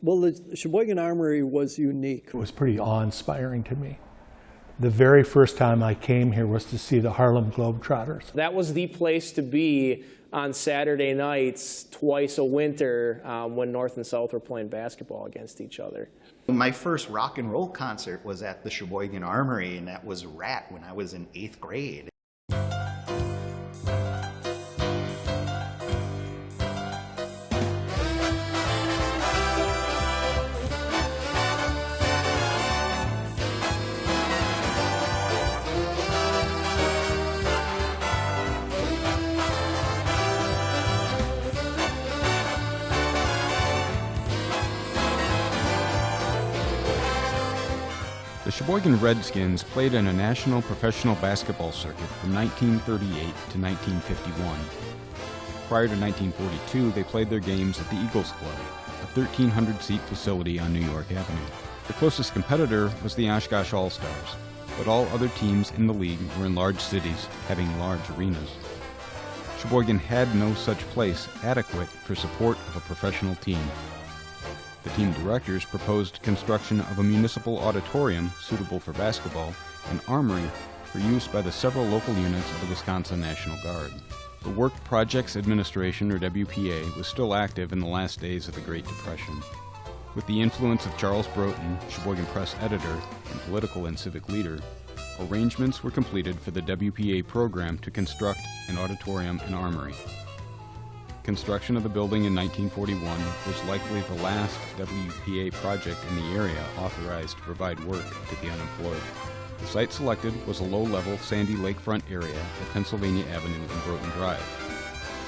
Well, the Sheboygan Armory was unique. It was pretty awe-inspiring to me. The very first time I came here was to see the Harlem Globetrotters. That was the place to be on Saturday nights twice a winter um, when North and South were playing basketball against each other. My first rock and roll concert was at the Sheboygan Armory, and that was Rat when I was in eighth grade. Sheboygan Redskins played in a national professional basketball circuit from 1938 to 1951. Prior to 1942, they played their games at the Eagles Club, a 1,300-seat facility on New York Avenue. The closest competitor was the Oshkosh All-Stars, but all other teams in the league were in large cities, having large arenas. Sheboygan had no such place adequate for support of a professional team. The team directors proposed construction of a municipal auditorium suitable for basketball and armory for use by the several local units of the Wisconsin National Guard. The Work Projects Administration, or WPA, was still active in the last days of the Great Depression. With the influence of Charles Broughton, Sheboygan Press editor and political and civic leader, arrangements were completed for the WPA program to construct an auditorium and armory. Construction of the building in 1941 was likely the last WPA project in the area authorized to provide work to the unemployed. The site selected was a low-level sandy lakefront area at Pennsylvania Avenue and Broughton Drive.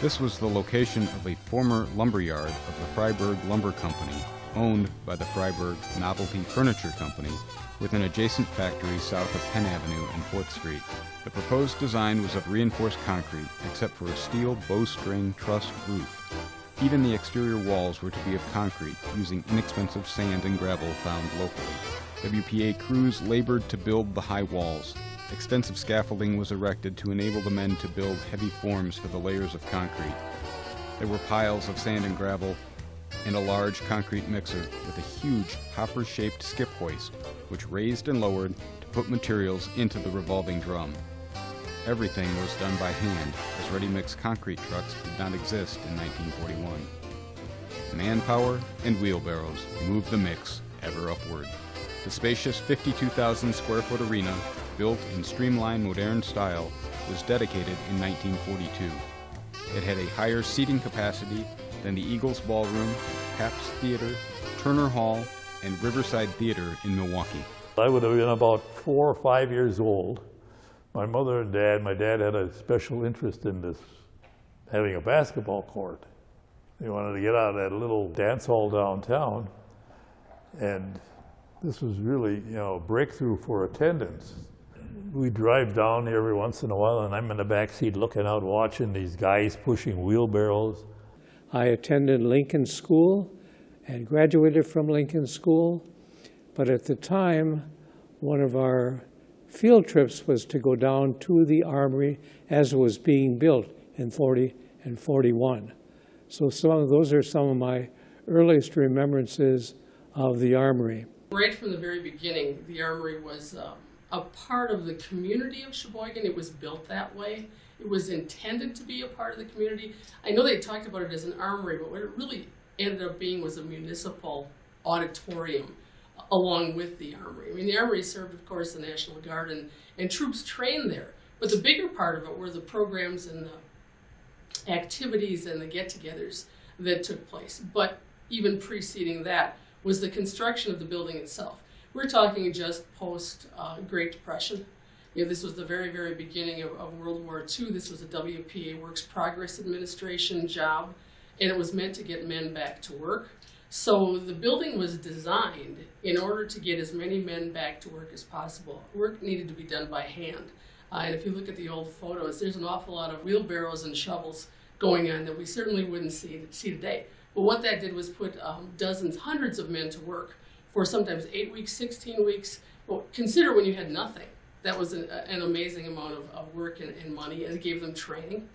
This was the location of a former lumberyard of the Freiberg Lumber Company, owned by the Freiberg Novelty Furniture Company, with an adjacent factory south of Penn Avenue and 4th Street. The proposed design was of reinforced concrete, except for a steel bowstring truss roof. Even the exterior walls were to be of concrete, using inexpensive sand and gravel found locally. WPA crews labored to build the high walls. Extensive scaffolding was erected to enable the men to build heavy forms for the layers of concrete. There were piles of sand and gravel and a large concrete mixer with a huge hopper-shaped skip hoist, which raised and lowered to put materials into the revolving drum. Everything was done by hand, as ready-mix concrete trucks did not exist in 1941. Manpower and wheelbarrows moved the mix ever upward. The spacious 52,000 square foot arena, built in streamlined modern style, was dedicated in 1942. It had a higher seating capacity than the Eagles Ballroom, Pabst Theater, Turner Hall, and Riverside Theater in Milwaukee. I would have been about four or five years old. My mother and dad, my dad had a special interest in this, having a basketball court. They wanted to get out of that little dance hall downtown. And this was really, you know, a breakthrough for attendance. We drive down every once in a while, and I'm in the back seat looking out, watching these guys pushing wheelbarrows. I attended Lincoln School and graduated from Lincoln School. But at the time, one of our field trips was to go down to the Armory as it was being built in 40 and 41. So some those are some of my earliest remembrances of the Armory. Right from the very beginning, the Armory was uh, a part of the community of Sheboygan. It was built that way. It was intended to be a part of the community. I know they talked about it as an armory, but what it really ended up being was a municipal auditorium along with the armory. I mean, the armory served, of course, the National Guard and, and troops trained there. But the bigger part of it were the programs and the activities and the get-togethers that took place. But even preceding that was the construction of the building itself. We're talking just post uh, Great Depression. You know, this was the very, very beginning of, of World War II. This was a WPA Works Progress Administration job, and it was meant to get men back to work. So the building was designed in order to get as many men back to work as possible. Work needed to be done by hand. Uh, and if you look at the old photos, there's an awful lot of wheelbarrows and shovels going on that we certainly wouldn't see, see today. But what that did was put um, dozens, hundreds of men to work for sometimes eight weeks, 16 weeks. Well, consider when you had nothing. That was an, an amazing amount of, of work and, and money, and it gave them training.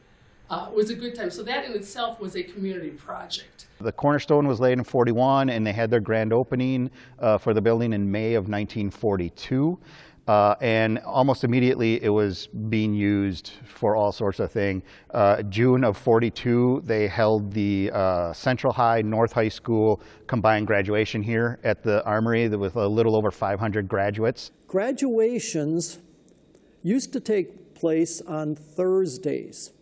uh, it was a good time. So that in itself was a community project. The cornerstone was laid in 41, and they had their grand opening uh, for the building in May of 1942. Uh, and almost immediately, it was being used for all sorts of things. Uh, June of 42, they held the uh, Central High North High School combined graduation here at the Armory with a little over 500 graduates. Graduations used to take place on Thursdays,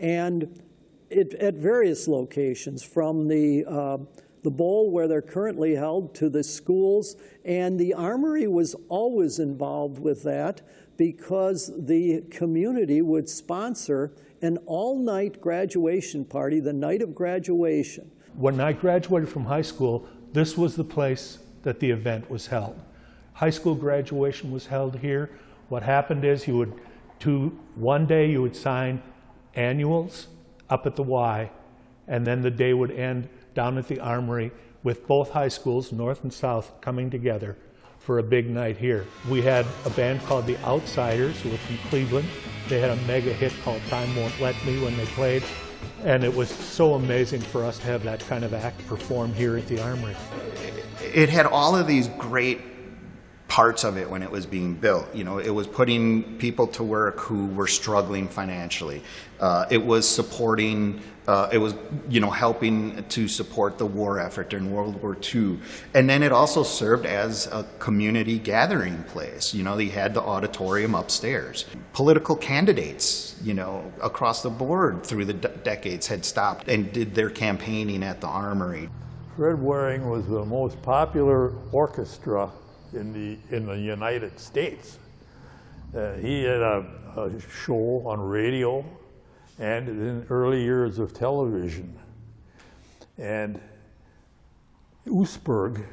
and it, at various locations, from the uh, the bowl where they're currently held to the schools, and the Armory was always involved with that because the community would sponsor an all-night graduation party the night of graduation. When I graduated from high school, this was the place that the event was held. High school graduation was held here. What happened is you would, to, one day you would sign annuals up at the Y, and then the day would end down at the Armory with both high schools, North and South, coming together for a big night here. We had a band called The Outsiders, who were from Cleveland. They had a mega hit called Time Won't Let Me when they played. And it was so amazing for us to have that kind of act perform here at the Armory. It had all of these great parts of it when it was being built. You know, it was putting people to work who were struggling financially. Uh, it was supporting, uh, it was, you know, helping to support the war effort during World War II. And then it also served as a community gathering place. You know, they had the auditorium upstairs. Political candidates, you know, across the board through the de- decades had stopped and did their campaigning at the Armory. Fred Waring was the most popular orchestra in the, in the United States. Uh, he had a, a show on radio and in early years of television. And Oostburg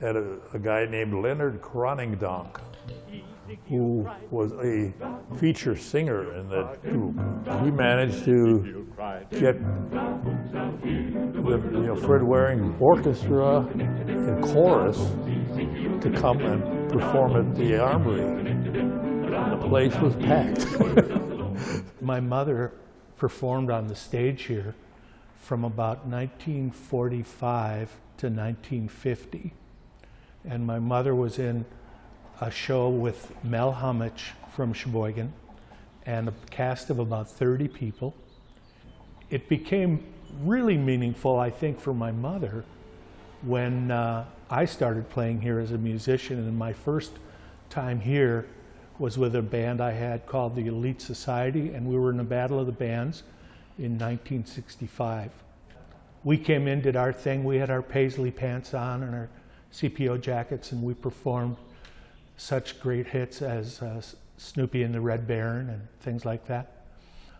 had a, a guy named Leonard Kranendonk who was a feature singer in that group. He managed to get the you know, Fred Waring Orchestra and chorus to come and perform at the Armory. The place was packed. My mother performed on the stage here from about 1945 to 1950. And my mother was in a show with Mel Hummich from Sheboygan and a cast of about 30 people. It became really meaningful, I think, for my mother when uh, I started playing here as a musician. And my first time here was with a band I had called the Elite Society, and we were in a battle of the bands in 1965. We came in, did our thing. We had our paisley pants on and our CPO jackets, and we performed such great hits as uh, Snoopy and the Red Baron and things like that,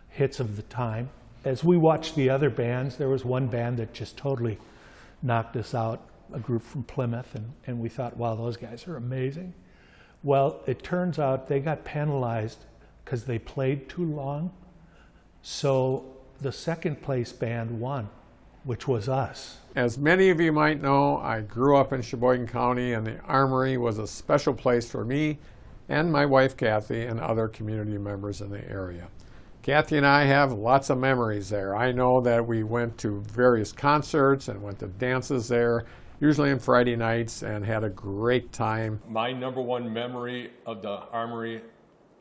hits of the time. As we watched the other bands, there was one band that just totally knocked us out, a group from Plymouth, and, and we thought, wow, those guys are amazing. Well, it turns out they got penalized because they played too long. So the second place band won, which was us. As many of you might know, I grew up in Sheboygan County, and the Armory was a special place for me and my wife Kathy and other community members in the area. Kathy and I have lots of memories there. I know that we went to various concerts and went to dances there, usually on Friday nights, and had a great time. My number one memory of the Armory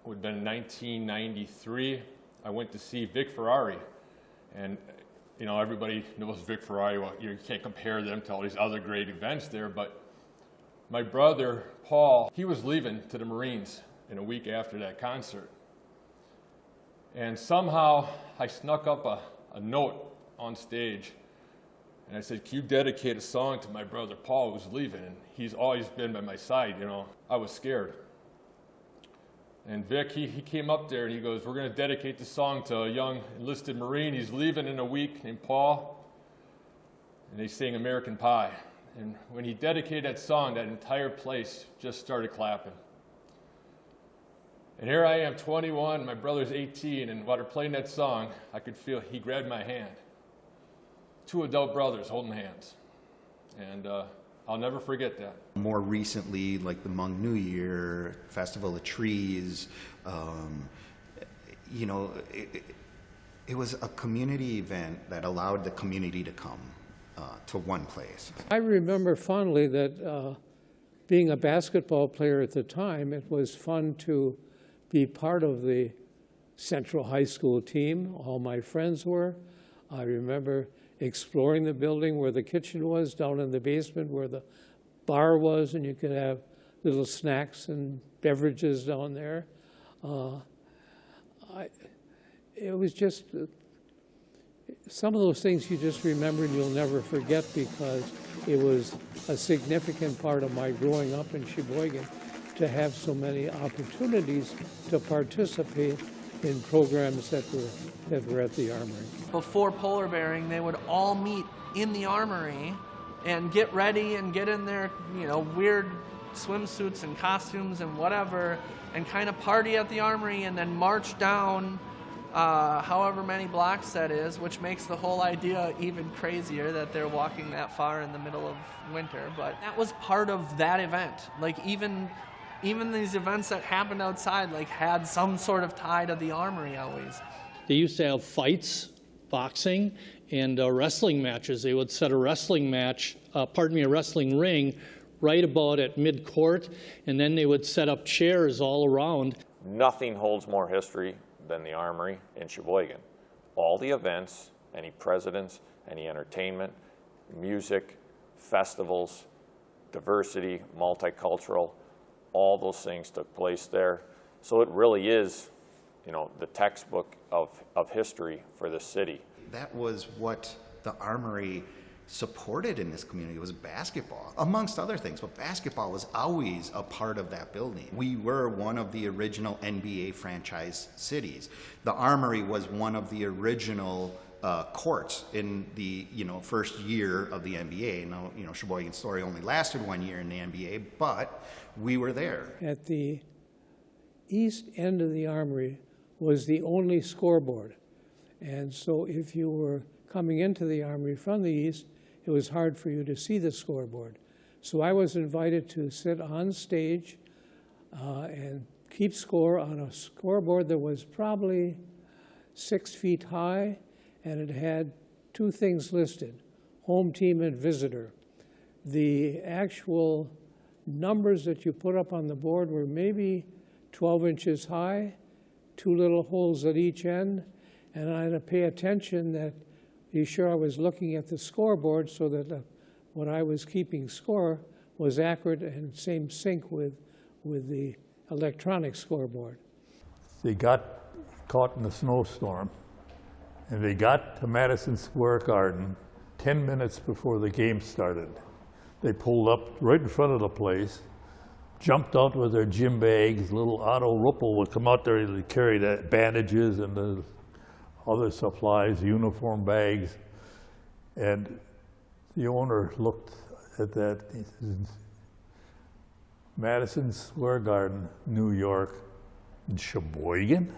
would have been 1993. I went to see Vic Ferrari, and you know everybody knows Vic Ferrari. Well, you can't compare them to all these other great events there, but my brother Paul, he was leaving to the Marines in a week after that concert. And somehow I snuck up a, a note on stage and I said, Can you dedicate a song to my brother Paul who's leaving? And he's always been by my side, you know. I was scared. And Vic, he, he came up there and he goes, We're going to dedicate the song to a young enlisted Marine. He's leaving in a week named Paul. And they sang American Pie. And when he dedicated that song, that entire place just started clapping. And here I am, 21, my brother's 18, and while they're playing that song, I could feel he grabbed my hand. Two adult brothers holding hands. And uh, I'll never forget that. More recently, like the Hmong New Year, Festival of Trees, um, you know, it, it, It was a community event that allowed the community to come uh, to one place. I remember fondly that uh, being a basketball player at the time, it was fun to be part of the Central High School team. All my friends were. I remember exploring the building where the kitchen was, down in the basement where the bar was, and you could have little snacks and beverages down there. Uh, I, it was just some of those things you just remember and you'll never forget because it was a significant part of my growing up in Sheboygan to have so many opportunities to participate in programs that were that were at the armory. Before polar bearing, they would all meet in the armory and get ready and get in their, you know, weird swimsuits and costumes and whatever and kind of party at the armory and then march down uh, however many blocks that is, which makes the whole idea even crazier that they're walking that far in the middle of winter. But that was part of that event. Like even even these events that happened outside, like had some sort of tie to the armory always. They used to have fights, boxing, and uh, wrestling matches. They would set a wrestling match, uh, pardon me, a wrestling ring right about at mid-court, and then they would set up chairs all around. Nothing holds more history than the Armory in Sheboygan. All the events, any presidents, any entertainment, music, festivals, diversity, multicultural, all those things took place there. So it really is, you know, the textbook of, of history for the city. That was what the Armory supported in this community was basketball, amongst other things. But basketball was always a part of that building. We were one of the original NBA franchise cities. The Armory was one of the original uh, courts in the you know first year of the NBA. Now you know Sheboygan Story only lasted one year in the NBA, but we were there. At the east end of the armory was the only scoreboard, and so if you were coming into the armory from the east, it was hard for you to see the scoreboard. So I was invited to sit on stage uh, and keep score on a scoreboard that was probably six feet high, and it had two things listed, home team and visitor. The actual numbers that you put up on the board were maybe 12 inches high, two little holes at each end, and I had to pay attention that be sure I was looking at the scoreboard so that uh, what I was keeping score was accurate and same sync with, with the electronic scoreboard. They got caught in a snowstorm and they got to Madison Square Garden 10 minutes before the game started. They pulled up right in front of the place, jumped out with their gym bags. Little Otto Ruppel would come out there and carry the bandages and the other supplies, uniform bags. And the owner looked at that. Madison Square Garden, New York, Sheboygan?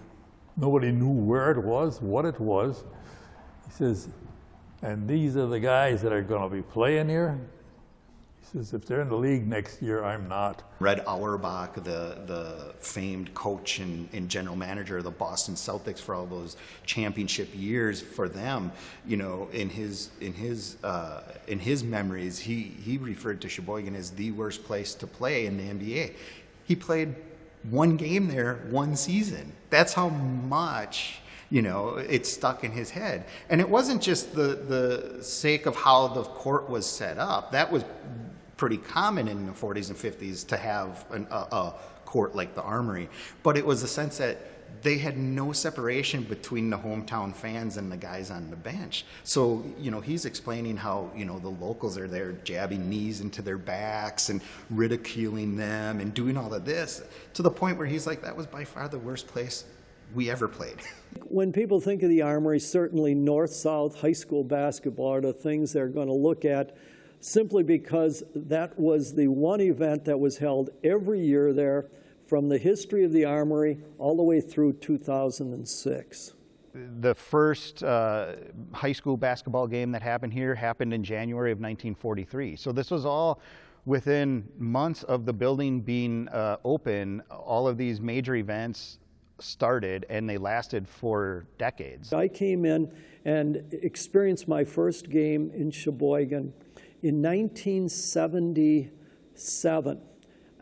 Nobody knew where it was, what it was. He says, and these are the guys that are going to be playing here? He says, if they're in the league next year, I'm not. Red Auerbach, the, the famed coach and, and, general manager of the Boston Celtics for all those championship years for them, you know, in his, in his, uh, in his memories, he, he referred to Sheboygan as the worst place to play in the NBA. He played one game there one season. That's how much you know, it stuck in his head. And it wasn't just the, the sake of how the court was set up. That was pretty common in the 40s and 50s to have an, a, a court like the Armory. But it was a sense that they had no separation between the hometown fans and the guys on the bench. So, you know, he's explaining how, you know, the locals are there jabbing knees into their backs and ridiculing them and doing all of this to the point where he's like, that was by far the worst place we ever played. When people think of the Armory, certainly North-South high school basketball are the things they're going to look at simply because that was the one event that was held every year there from the history of the Armory all the way through 2006. The first uh, high school basketball game that happened here happened in January of 1943. So this was all within months of the building being uh, open, all of these major events started and they lasted for decades. I came in and experienced my first game in Sheboygan in 1977.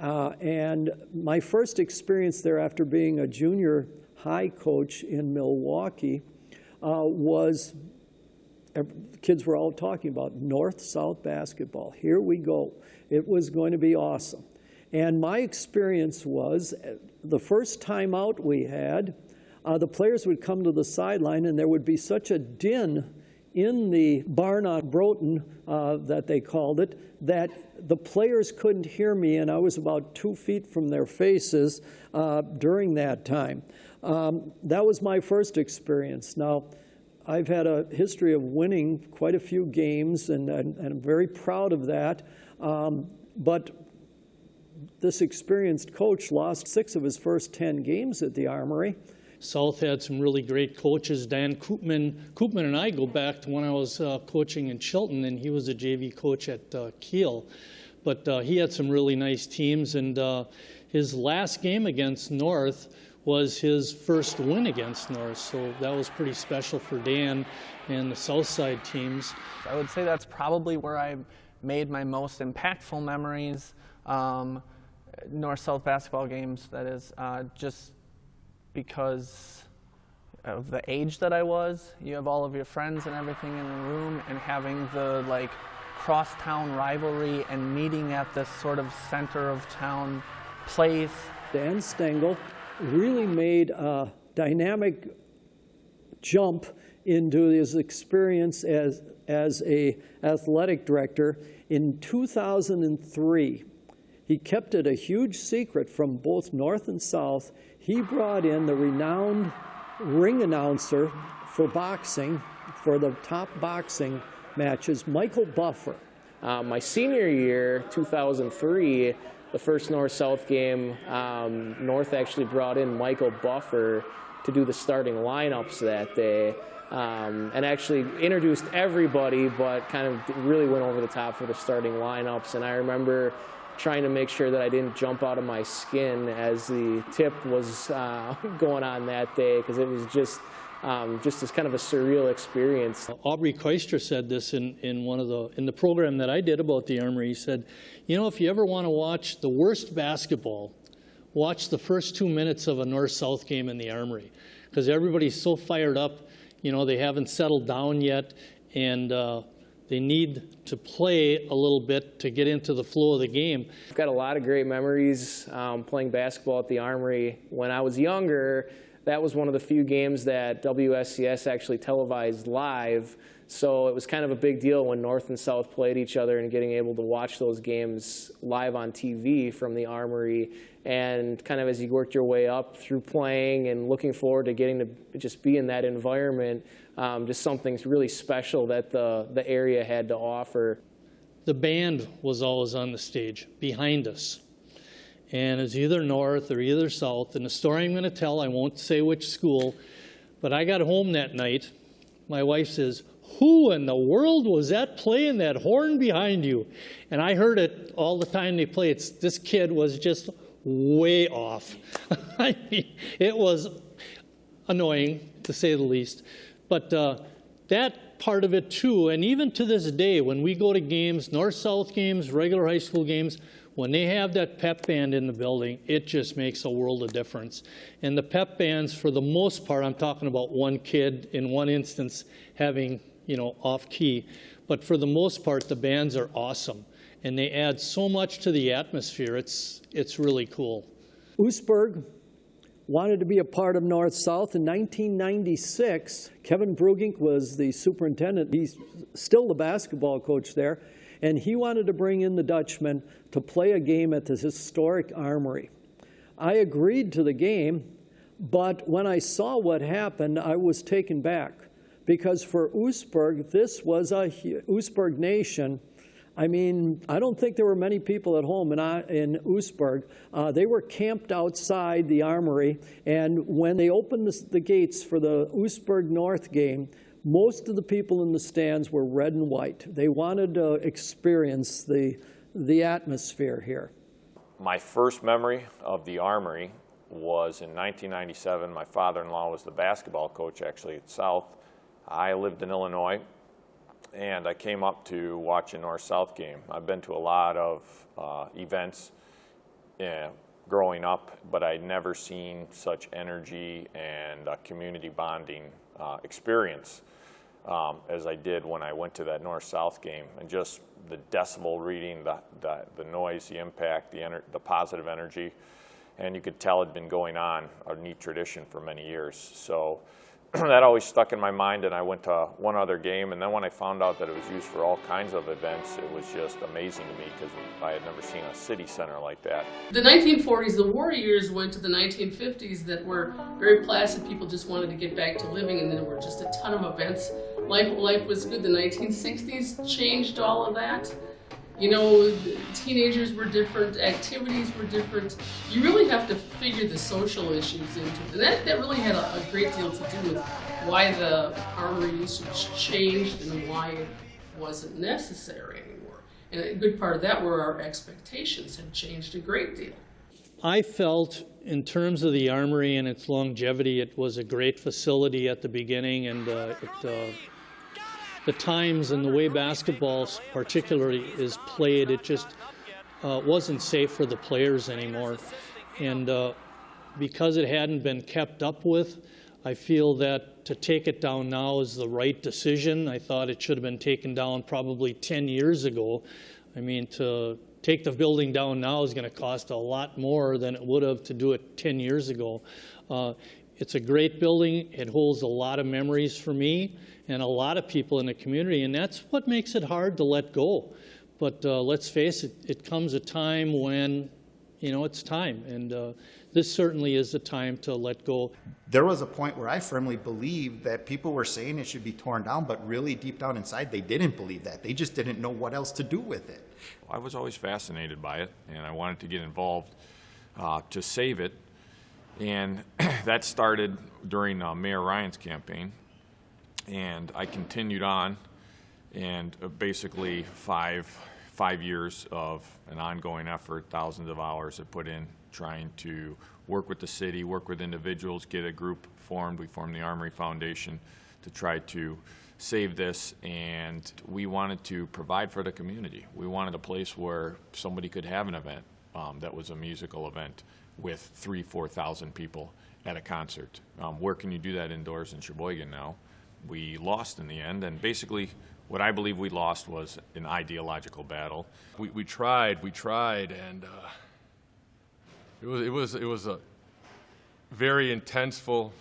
Uh, and my first experience there after being a junior high coach in Milwaukee uh, was kids were all talking about north-south basketball. Here we go. It was going to be awesome. And my experience was the first time out we had, uh, the players would come to the sideline and there would be such a din in the barn on Broughton, uh, that they called it, that the players couldn't hear me and I was about two feet from their faces uh, during that time. Um, that was my first experience. Now, I've had a history of winning quite a few games, and, and, and I'm very proud of that. Um, but this experienced coach lost six of his first 10 games at the Armory. South had some really great coaches. Dan Koopman, Koopman and I go back to when I was uh, coaching in Chilton, and he was a JV coach at uh, Kiel. But uh, he had some really nice teams, and uh, his last game against North was his first win against North, so that was pretty special for Dan and the Southside teams. I would say that's probably where I made my most impactful memories. Um, North-South basketball games, that is, uh, just because of the age that I was. You have all of your friends and everything in the room, and having the like cross-town rivalry and meeting at this sort of center of town place. Dan Stengel really made a dynamic jump into his experience as, as a athletic director in 2003. He kept it a huge secret from both North and South. He brought in the renowned ring announcer for boxing, for the top boxing matches, Michael Buffer. Uh, my senior year, 2003, the first North-South game, um, North actually brought in Michael Buffer to do the starting lineups that day. Um, and actually introduced everybody, but kind of really went over the top for the starting lineups. And I remember trying to make sure that I didn't jump out of my skin as the tip was uh, going on that day, because it was just um, just as kind of a surreal experience. Aubrey Koistra said this in, in one of the in the program that I did about the Armory. He said, you know, if you ever want to watch the worst basketball, watch the first two minutes of a North-South game in the Armory, because everybody's so fired up. You know, they haven't settled down yet, and uh, they need to play a little bit to get into the flow of the game. I've got a lot of great memories um, playing basketball at the Armory. When I was younger, that was one of the few games that WSCS actually televised live. So it was kind of a big deal when North and South played each other and getting able to watch those games live on TV from the Armory. And kind of as you worked your way up through playing and looking forward to getting to just be in that environment, um, just something really special that the, the area had to offer. The band was always on the stage behind us and it's either north or either south. And the story I'm going to tell, I won't say which school, but I got home that night. My wife says, who in the world was that playing that horn behind you? And I heard it all the time they played. It's, this kid was just way off. I mean, it was annoying, to say the least. But uh, that part of it too, and even to this day, when we go to games, north-south games, regular high school games, when they have that pep band in the building, it just makes a world of difference. And the pep bands, for the most part, I'm talking about one kid in one instance having, you know, off key. But for the most part, the bands are awesome. And they add so much to the atmosphere. It's, it's really cool. Oostburg wanted to be a part of North South. In 1996, Kevin Brugink was the superintendent. He's still the basketball coach there and he wanted to bring in the Dutchman to play a game at the historic armory. I agreed to the game, but when I saw what happened, I was taken back because for Oostburg, this was a Oostburg nation. I mean, I don't think there were many people at home in, in Oostburg. Uh, they were camped outside the armory, and when they opened the, the gates for the Oostburg North game, most of the people in the stands were red and white. They wanted to experience the, the atmosphere here. My first memory of the Armory was in 1997. My father-in-law was the basketball coach actually at South. I lived in Illinois, and I came up to watch a North-South game. I've been to a lot of uh, events yeah, growing up, but I'd never seen such energy and uh, community bonding uh, experience um, as I did when I went to that North-South game. And just the decibel reading, the, the, the noise, the impact, the, the positive energy. And you could tell it had been going on, a neat tradition for many years. So that always stuck in my mind, and I went to one other game, and then when I found out that it was used for all kinds of events, it was just amazing to me because I had never seen a city center like that. The 1940s, the war years went to the 1950s that were very placid. People just wanted to get back to living, and there were just a ton of events. Life, life was good. The 1960s changed all of that. You know, teenagers were different, activities were different. You really have to figure the social issues into it. And that, that really had a, a great deal to do with why the armory usage changed and why it wasn't necessary anymore. And a good part of that were our expectations had changed a great deal. I felt, in terms of the armory and its longevity, it was a great facility at the beginning, and uh, it, uh, the times and the way basketball particularly is played, it just uh, wasn't safe for the players anymore. And uh, because it hadn't been kept up with, I feel that to take it down now is the right decision. I thought it should have been taken down probably 10 years ago. I mean, to take the building down now is going to cost a lot more than it would have to do it 10 years ago. Uh, it's a great building. It holds a lot of memories for me and a lot of people in the community, and that's what makes it hard to let go. But uh, let's face it, it comes a time when, you know, it's time, and uh, this certainly is the time to let go. There was a point where I firmly believed that people were saying it should be torn down, but really deep down inside, they didn't believe that. They just didn't know what else to do with it. I was always fascinated by it, and I wanted to get involved uh, to save it. And that started during uh, Mayor Ryan's campaign and I continued on, and uh, basically five five years of an ongoing effort, thousands of hours I put in trying to work with the city, work with individuals, get a group formed. We formed the Armory Foundation to try to save this, and we wanted to provide for the community. We wanted a place where somebody could have an event um, that was a musical event with three, four thousand people at a concert. Um, where can you do that indoors in Sheboygan now? we lost in the end. And basically, what I believe we lost was an ideological battle. We, we tried, we tried, and uh, it was it was it was a very intenseful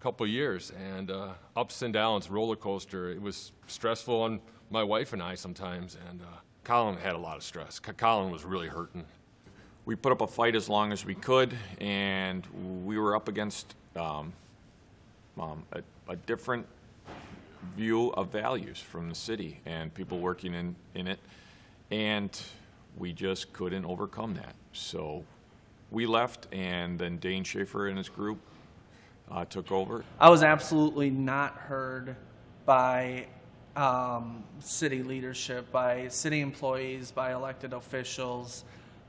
couple years and uh, ups and downs, roller coaster. It was stressful on my wife and I sometimes, and uh, Colin had a lot of stress. Colin was really hurting. We put up a fight as long as we could, and we were up against um, um, a, a different view of values from the city and people working in, in it. And we just couldn't overcome that. So we left, and then Dane Schaefer and his group uh, took over. I was absolutely not heard by um, city leadership, by city employees, by elected officials.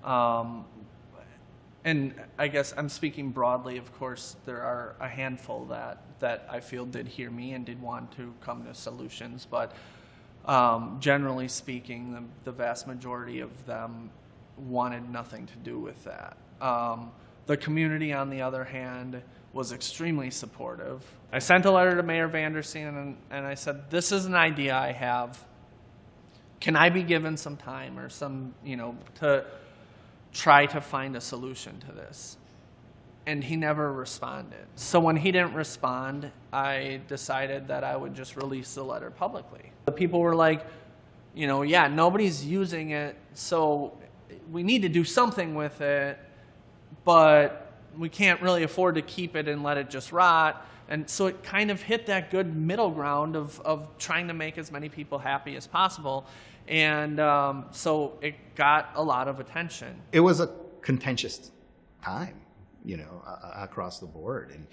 Um, and I guess I'm speaking broadly. Of course, there are a handful that that I feel did hear me and did want to come to solutions, but um, generally speaking, the, the, vast majority of them wanted nothing to do with that. Um, the community, on the other hand, was extremely supportive. I sent a letter to Mayor Vandersteen and, and I said, "This is an idea I have. Can I be given some time or some, you know, to?" Try to find a solution to this. And he never responded. So when he didn't respond, I decided that I would just release the letter publicly. The people were like, you know, yeah, nobody's using it, so we need to do something with it, but we can't really afford to keep it and let it just rot. And so it kind of hit that good middle ground of, of trying to make as many people happy as possible. And um, so it got a lot of attention. It was a contentious time, you know, uh, across the board. And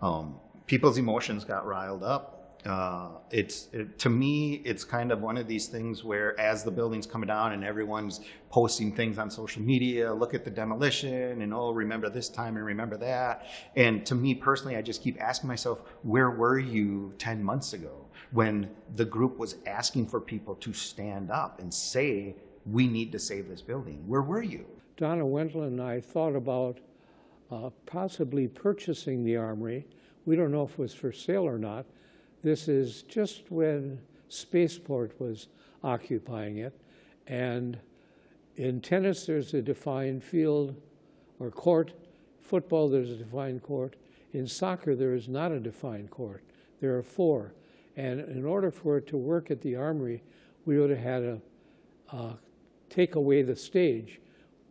um, people's emotions got riled up. Uh, it's it, to me, it's kind of one of these things where, as the building's coming down and everyone's posting things on social media, look at the demolition, and oh, remember this time and remember that. And to me personally, I just keep asking myself, where were you ten months ago when the group was asking for people to stand up and say, we need to save this building? Where were you? Donna Wendland and I thought about uh, possibly purchasing the armory. We don't know if it was for sale or not. This is just when Spaceport was occupying it. And in tennis, there's a defined field or court. Football, there's a defined court. In soccer, there is not a defined court. There are four. And in order for it to work at the Armory, we would have had to uh, take away the stage.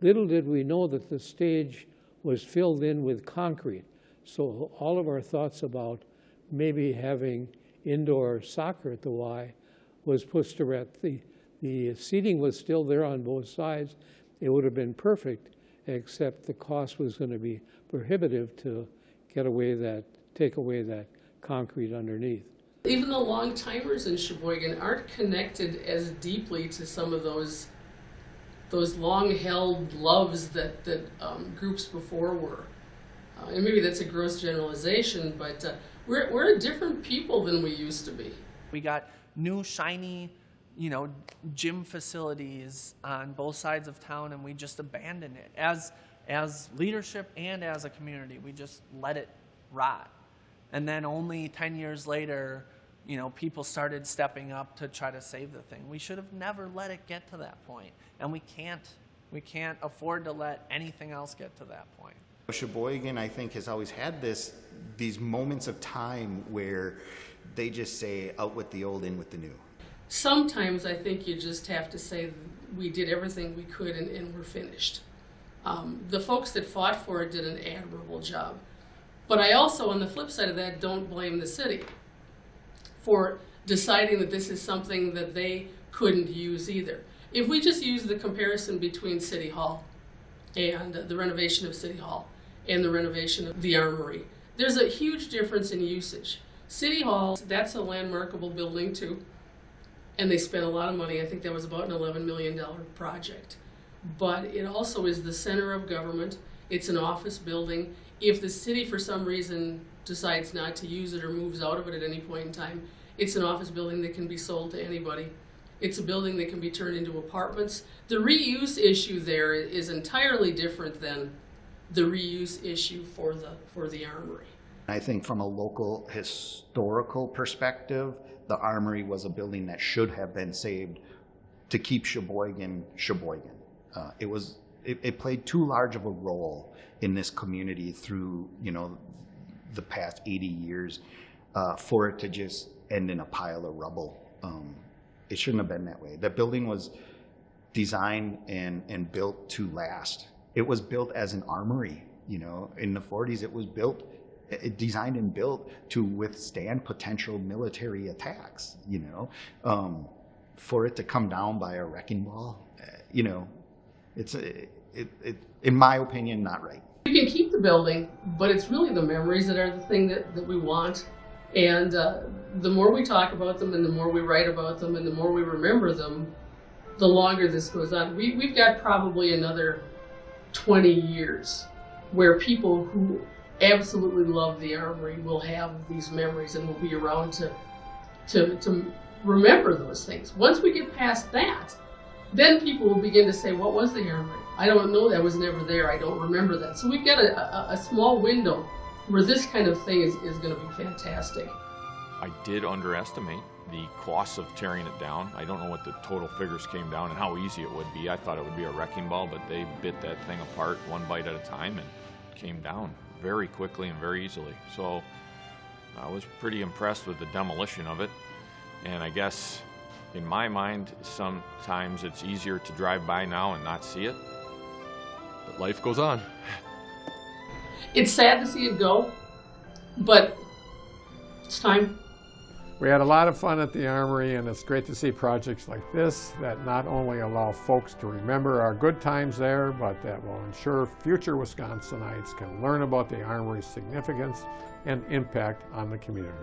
Little did we know that the stage was filled in with concrete. So all of our thoughts about maybe having indoor soccer at the Y was pushed to rest. The, the seating was still there on both sides. It would have been perfect, except the cost was going to be prohibitive to get away that, take away that concrete underneath. Even the long timers in Sheboygan aren't connected as deeply to some of those those long held loves that that um, groups before were. Uh, and maybe that's a gross generalization, but uh, we're, we're a different people than we used to be. We got new shiny, you know, gym facilities on both sides of town, and we just abandoned it as as leadership and as a community. We just let it rot, and then only ten years later, you know, people started stepping up to try to save the thing. We should have never let it get to that point, and we can't. We can't afford to let anything else get to that point. Sheboygan, I think, has always had this these moments of time where they just say, "Out with the old, in with the new." Sometimes I think you just have to say we did everything we could and, and we're finished. Um, the folks that fought for it did an admirable job, but I also, on the flip side of that, don't blame the city for deciding that this is something that they couldn't use either. If we just use the comparison between City Hall and the renovation of City Hall, and the renovation of the armory. There's a huge difference in usage. City Hall, that's a landmarkable building too, and they spent a lot of money. I think that was about an $11 million project. But it also is the center of government. It's an office building. If the city, for some reason, decides not to use it or moves out of it at any point in time, it's an office building that can be sold to anybody. It's a building that can be turned into apartments. The reuse issue there is entirely different than the reuse issue for the, for the armory. I think from a local historical perspective, the armory was a building that should have been saved to keep Sheboygan Sheboygan. Uh, it was it, it, played too large of a role in this community through you know the past 80 years uh, for it to just end in a pile of rubble. Um, it shouldn't have been that way. That building was designed and, and built to last. It was built as an armory. You know, in the 40s, it was built, it designed and built to withstand potential military attacks. You know, um, for it to come down by a wrecking ball, uh, you know, it's it, it, in my opinion, not right. You can keep the building, but it's really the memories that are the thing that, that we want. And uh, the more we talk about them and the more we write about them and the more we remember them, the longer this goes on. We, we've got probably another 20 years where people who absolutely love the armory will have these memories and will be around to, to, to remember those things. Once we get past that, then people will begin to say, what was the armory? I don't know, that was never there, I don't remember that. So we've got a, a, a small window where this kind of thing is, is going to be fantastic. I did underestimate the costs of tearing it down. I don't know what the total figures came down and how easy it would be. I thought it would be a wrecking ball, but they bit that thing apart one bite at a time and came down very quickly and very easily. So I was pretty impressed with the demolition of it. And I guess in my mind, sometimes it's easier to drive by now and not see it. But life goes on. It's sad to see it go, but it's time. We had a lot of fun at the Armory, and it's great to see projects like this that not only allow folks to remember our good times there, but that will ensure future Wisconsinites can learn about the Armory's significance and impact on the community.